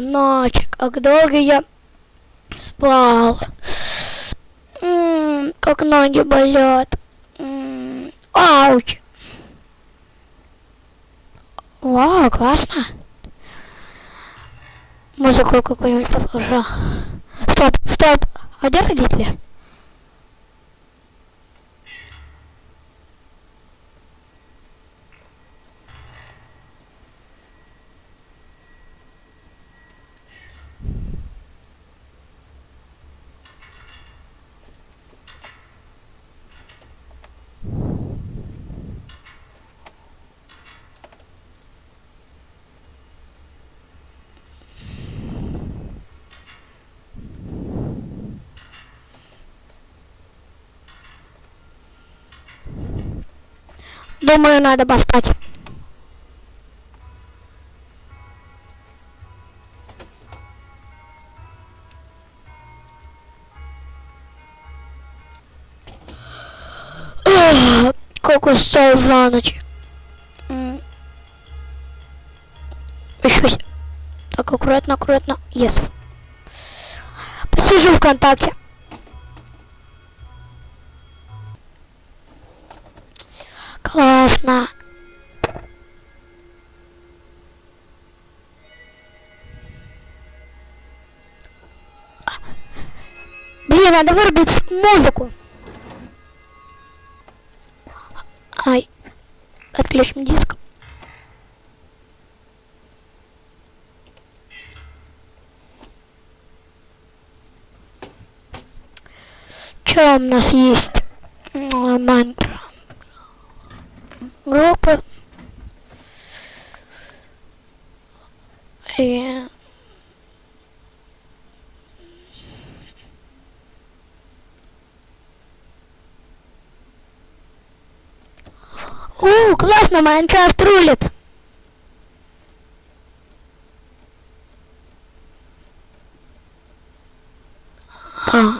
ночь, как долго я спал. Как ноги болят. М ауч. Вау, классно. Музыку какую-нибудь послушаю. Стоп, стоп. А где родители? Думаю, надо поспать. Как устал за ночь. Еще. Так, аккуратно, аккуратно. Yes. Посижу ВКонтакте. Классно. Блин, надо вырубить музыку. Ай. Отключим диск. Что у нас есть? И... У, классно, Майнкрафт рулит. Ай.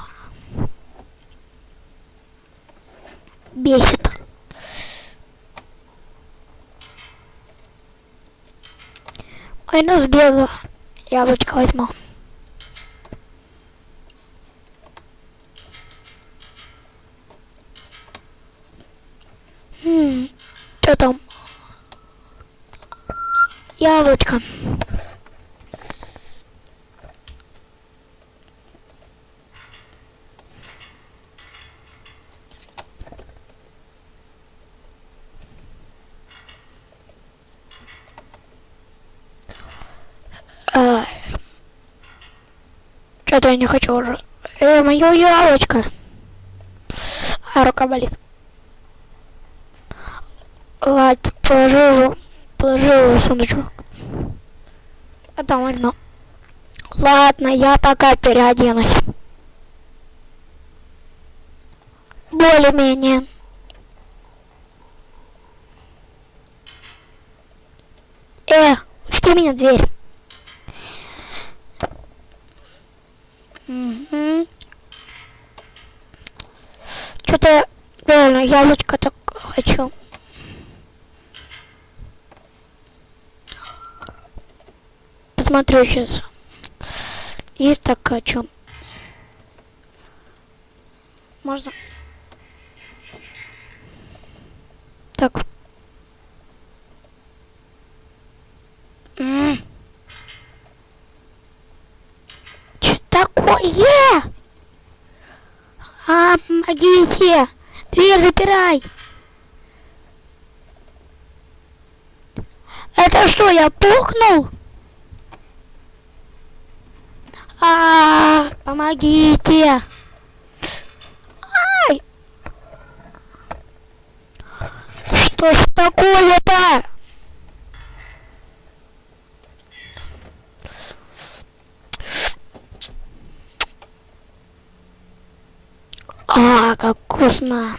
Бесит. Ой, ну сбегаю. Яблочко возьму. Хм, что там? Яблочко. Что-то я не хочу уже. Э, мое яблочко. А, рука болит. Ладно, положи его, положи его в сундучок. А там возьму. Ладно, я пока переоденусь. Более-менее. Э, пусти меня дверь. Что-то реально яблочко так хочу. Посмотрю сейчас. Есть так хочу. Можно? Так. М. Чё такое? А, помогите! Дверь запирай! Это что, я пухнул? А, помогите! Ай! Что ж такое-то? А, как вкусно.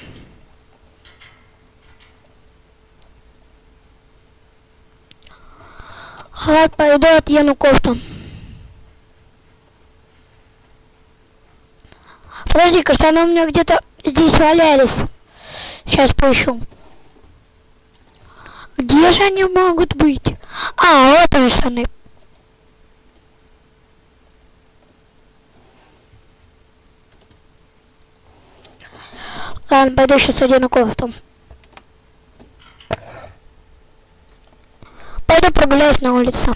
Халат пойду одену кофту. Подожди-ка, что они у меня где-то здесь валялись. Сейчас поищу. Где же они могут быть? А, вот они штаны. Пойду сейчас одену кофту. Пойду прогуляюсь на улице.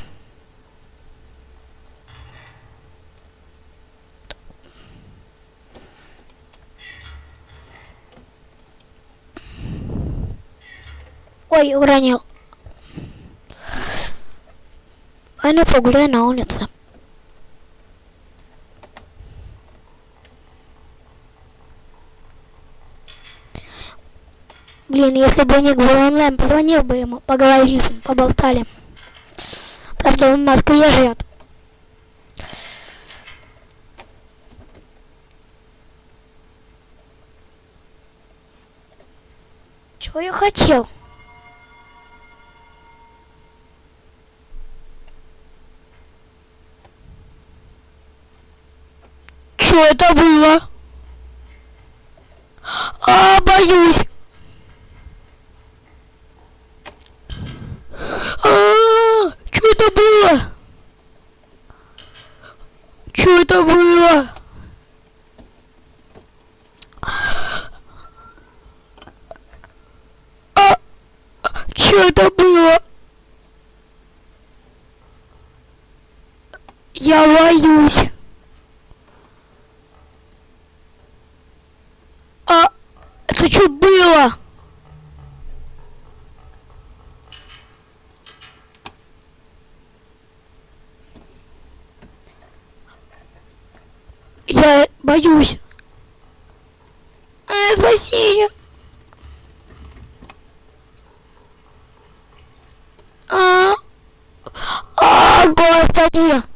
Ой, уронил. Пойду погуляю на улице. Блин, если бы Ник был онлайн, позвонил бы ему, поговорили, поболтали. Правда, он в Москве живет. Чего я хотел? Что это было? А, боюсь. что это было? Я боюсь. А это что было? Я боюсь. А, спасение. tío.